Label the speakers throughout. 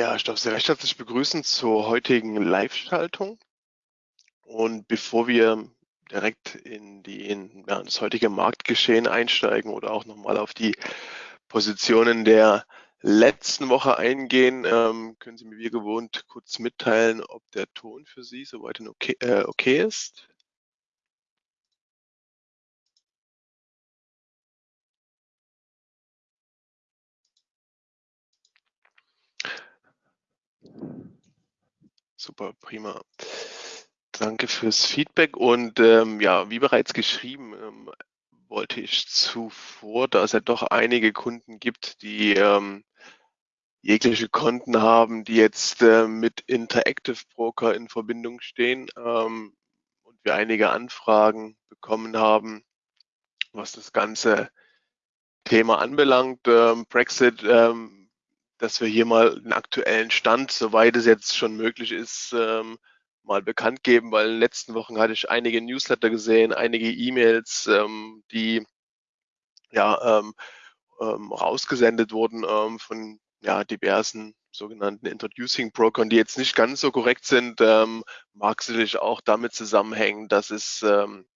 Speaker 1: Ja, ich darf Sie recht herzlich begrüßen zur heutigen Live-Schaltung. Und bevor wir direkt in, die, in ja, das heutige Marktgeschehen einsteigen oder auch nochmal auf die Positionen der letzten Woche eingehen, ähm, können Sie mir wie gewohnt kurz mitteilen, ob der Ton für Sie soweit okay, äh, okay ist. Super, prima. Danke fürs Feedback und ähm, ja, wie bereits geschrieben, ähm, wollte ich zuvor, da es ja doch einige Kunden gibt, die ähm, jegliche Konten haben, die jetzt äh, mit Interactive Broker in Verbindung stehen ähm, und wir einige Anfragen bekommen haben, was das ganze Thema anbelangt, ähm, Brexit, ähm, dass wir hier mal den aktuellen Stand, soweit es jetzt schon möglich ist, ähm, mal bekannt geben, weil in den letzten Wochen hatte ich einige Newsletter gesehen, einige E-Mails, ähm, die ja ähm, ähm, rausgesendet wurden ähm, von ja, diversen sogenannten Introducing Brokern, die jetzt nicht ganz so korrekt sind, ähm, mag sicherlich auch damit zusammenhängen, dass es ähm,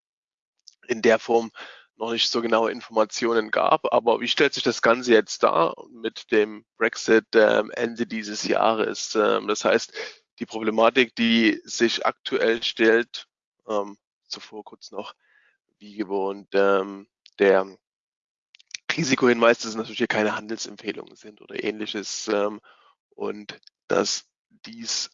Speaker 1: in der Form noch nicht so genaue Informationen gab. Aber wie stellt sich das Ganze jetzt dar mit dem Brexit ähm, Ende dieses Jahres? Ähm, das heißt, die Problematik, die sich aktuell stellt, ähm, zuvor kurz noch, wie gewohnt, ähm, der Risikohinweis, dass es natürlich hier keine Handelsempfehlungen sind oder ähnliches ähm, und dass dies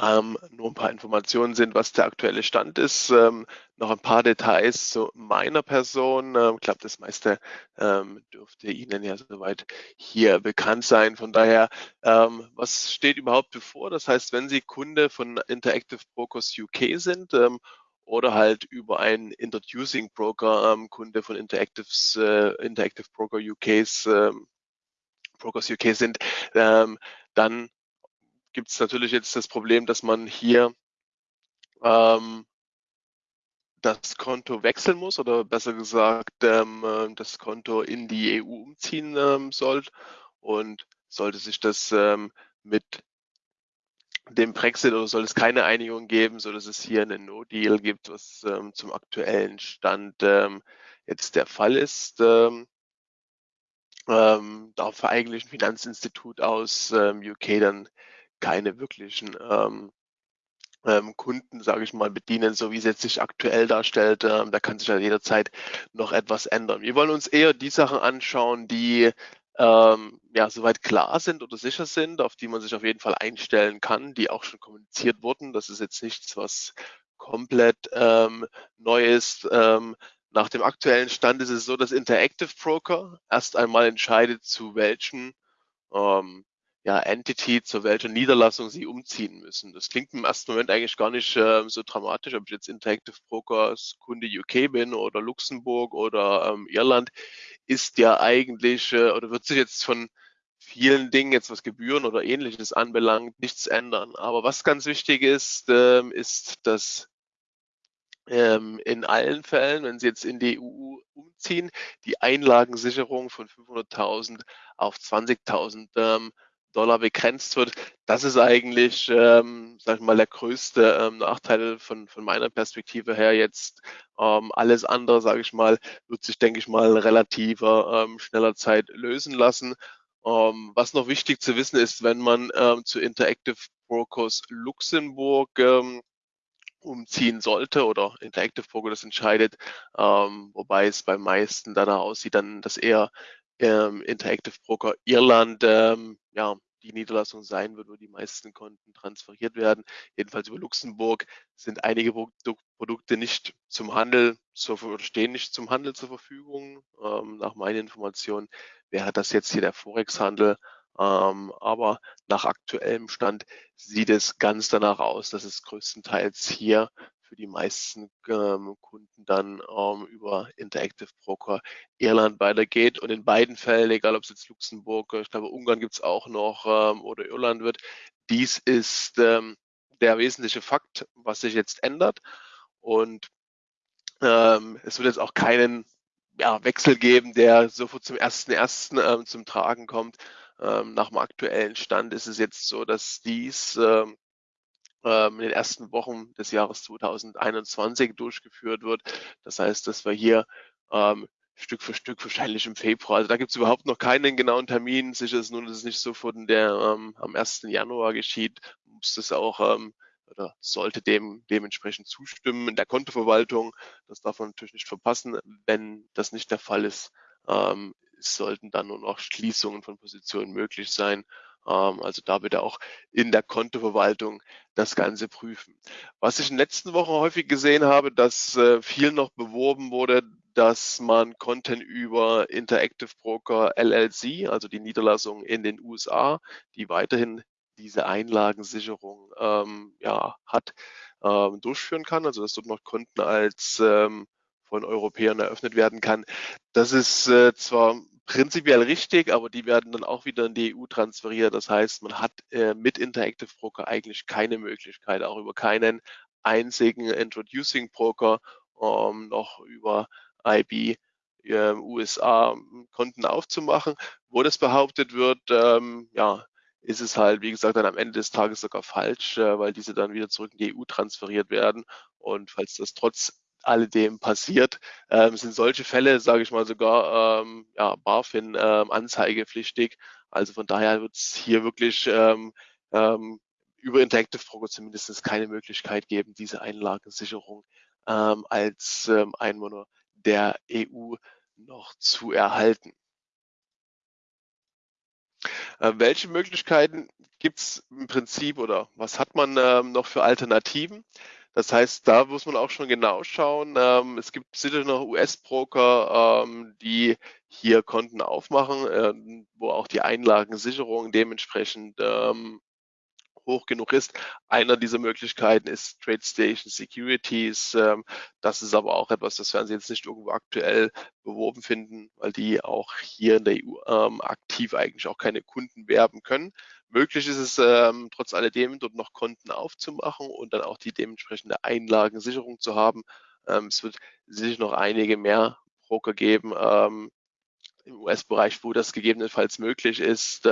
Speaker 1: ähm, nur ein paar Informationen sind, was der aktuelle Stand ist. Ähm, noch ein paar Details zu meiner Person. Ähm, ich glaube, das meiste ähm, dürfte Ihnen ja soweit hier bekannt sein. Von daher, ähm, was steht überhaupt bevor? Das heißt, wenn Sie Kunde von Interactive Brokers UK sind ähm, oder halt über einen Introducing Broker Kunde von Interactives, äh, Interactive Broker UKs Brokers UK sind, dann gibt es natürlich jetzt das Problem, dass man hier ähm, das Konto wechseln muss oder besser gesagt ähm, äh, das Konto in die EU umziehen ähm, soll. Und sollte sich das ähm, mit dem Brexit oder soll es keine Einigung geben, so dass es hier einen No-Deal gibt, was ähm, zum aktuellen Stand ähm, jetzt der Fall ist, ähm, ähm, darf eigentlich ein Finanzinstitut aus ähm, UK dann keine wirklichen ähm, ähm, Kunden, sage ich mal, bedienen, so wie es jetzt sich aktuell darstellt. Ähm, da kann sich ja jederzeit noch etwas ändern. Wir wollen uns eher die Sachen anschauen, die ähm, ja soweit klar sind oder sicher sind, auf die man sich auf jeden Fall einstellen kann, die auch schon kommuniziert wurden. Das ist jetzt nichts, was komplett ähm, neu ist. Ähm, nach dem aktuellen Stand ist es so, dass Interactive Broker erst einmal entscheidet, zu welchen ähm, ja, Entity, zu welcher Niederlassung sie umziehen müssen. Das klingt im ersten Moment eigentlich gar nicht äh, so dramatisch, ob ich jetzt Interactive Brokers Kunde UK bin oder Luxemburg oder ähm, Irland, ist ja eigentlich äh, oder wird sich jetzt von vielen Dingen jetzt was Gebühren oder ähnliches anbelangt, nichts ändern. Aber was ganz wichtig ist, ähm, ist, dass ähm, in allen Fällen, wenn Sie jetzt in die EU umziehen, die Einlagensicherung von 500.000 auf 20.000 ähm, Dollar begrenzt wird. Das ist eigentlich, ähm, sag ich mal, der größte ähm, Nachteil von, von meiner Perspektive her jetzt. Ähm, alles andere, sage ich mal, wird sich, denke ich mal, relativer ähm, schneller Zeit lösen lassen. Ähm, was noch wichtig zu wissen ist, wenn man ähm, zu Interactive Brokers Luxemburg ähm, umziehen sollte oder Interactive Broker das entscheidet, ähm, wobei es beim meisten danach aussieht, dann, dass eher ähm, Interactive Broker Irland ähm, ja, die Niederlassung sein wird, wo die meisten Konten transferiert werden. Jedenfalls über Luxemburg sind einige Produkte nicht zum Handel zur, stehen nicht zum Handel zur Verfügung. Ähm, nach meinen Informationen wäre das jetzt hier der Forex-Handel. Ähm, aber nach aktuellem Stand sieht es ganz danach aus, dass es größtenteils hier für die meisten ähm, Kunden dann ähm, über Interactive Broker Irland weitergeht. Und in beiden Fällen, egal ob es jetzt Luxemburg, ich glaube Ungarn gibt es auch noch ähm, oder Irland wird, dies ist ähm, der wesentliche Fakt, was sich jetzt ändert. Und ähm, es wird jetzt auch keinen ja, Wechsel geben, der sofort zum ersten ersten ähm, zum Tragen kommt. Ähm, nach dem aktuellen Stand ist es jetzt so, dass dies ähm, in den ersten Wochen des Jahres 2021 durchgeführt wird. Das heißt, dass wir hier ähm, Stück für Stück wahrscheinlich im Februar. Also da gibt es überhaupt noch keinen genauen Termin. Sicher ist nur, dass es nicht so von der ähm, am 1. Januar geschieht. Muss das auch ähm, oder sollte dem dementsprechend zustimmen in der Kontoverwaltung. Das darf man natürlich nicht verpassen. Wenn das nicht der Fall ist, ähm, sollten dann nur noch Schließungen von Positionen möglich sein. Ähm, also da bitte auch in der Kontoverwaltung das Ganze prüfen. Was ich in den letzten Wochen häufig gesehen habe, dass äh, viel noch beworben wurde, dass man Content über Interactive Broker LLC, also die Niederlassung in den USA, die weiterhin diese Einlagensicherung ähm, ja, hat, ähm, durchführen kann. Also dass dort noch Konten als ähm, von Europäern eröffnet werden kann. Das ist äh, zwar prinzipiell richtig, aber die werden dann auch wieder in die EU transferiert. Das heißt, man hat äh, mit Interactive Broker eigentlich keine Möglichkeit, auch über keinen einzigen Introducing Broker ähm, noch über IB äh, USA Konten aufzumachen. Wo das behauptet wird, ähm, ja, ist es halt, wie gesagt, dann am Ende des Tages sogar falsch, äh, weil diese dann wieder zurück in die EU transferiert werden. Und falls das trotz alledem passiert, ähm, sind solche Fälle, sage ich mal, sogar ähm, ja, BaFin ähm, anzeigepflichtig. Also von daher wird es hier wirklich ähm, ähm, über Interactive Broker zumindest keine Möglichkeit geben, diese Einlagensicherung ähm, als ähm, Einwohner der EU noch zu erhalten. Äh, welche Möglichkeiten gibt es im Prinzip oder was hat man ähm, noch für Alternativen? Das heißt, da muss man auch schon genau schauen. Ähm, es gibt sicher noch US-Broker, ähm, die hier Konten aufmachen, äh, wo auch die Einlagensicherung dementsprechend ähm, hoch genug ist. Einer dieser Möglichkeiten ist TradeStation Securities. Ähm, das ist aber auch etwas, das werden Sie jetzt nicht irgendwo aktuell beworben finden, weil die auch hier in der EU ähm, aktiv eigentlich auch keine Kunden werben können. Möglich ist es ähm, trotz alledem, dort noch Konten aufzumachen und dann auch die dementsprechende Einlagensicherung zu haben. es wird sicher noch einige mehr Broker geben, im US-Bereich, wo das gegebenenfalls möglich ist.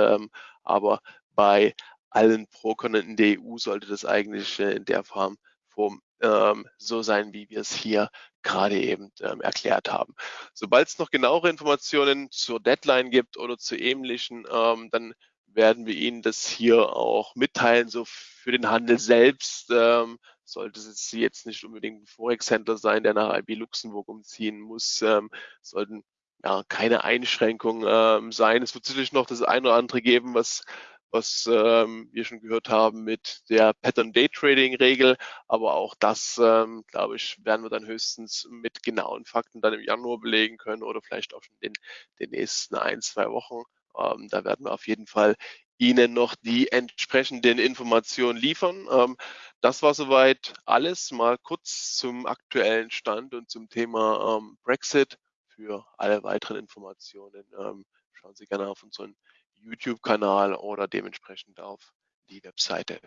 Speaker 1: aber bei allen Brokern in der EU sollte das eigentlich äh, in der Form, Form ähm, so sein, wie wir es hier gerade eben ähm, erklärt haben. Sobald es noch genauere Informationen zur Deadline gibt oder zu ähnlichen, ähm, dann werden wir Ihnen das hier auch mitteilen. So für den Handel selbst ähm, sollte es jetzt nicht unbedingt ein Forex-Händler sein, der nach IB Luxemburg umziehen muss, ähm, sollten ja keine Einschränkungen ähm, sein. Es wird sicherlich noch das eine oder andere geben, was was ähm, wir schon gehört haben mit der Pattern Day Trading Regel. Aber auch das, ähm, glaube ich, werden wir dann höchstens mit genauen Fakten dann im Januar belegen können oder vielleicht auch schon in den nächsten ein, zwei Wochen. Ähm, da werden wir auf jeden Fall Ihnen noch die entsprechenden Informationen liefern. Ähm, das war soweit alles. Mal kurz zum aktuellen Stand und zum Thema ähm, Brexit. Für alle weiteren Informationen ähm, schauen Sie gerne auf unseren YouTube-Kanal oder dementsprechend auf die Webseite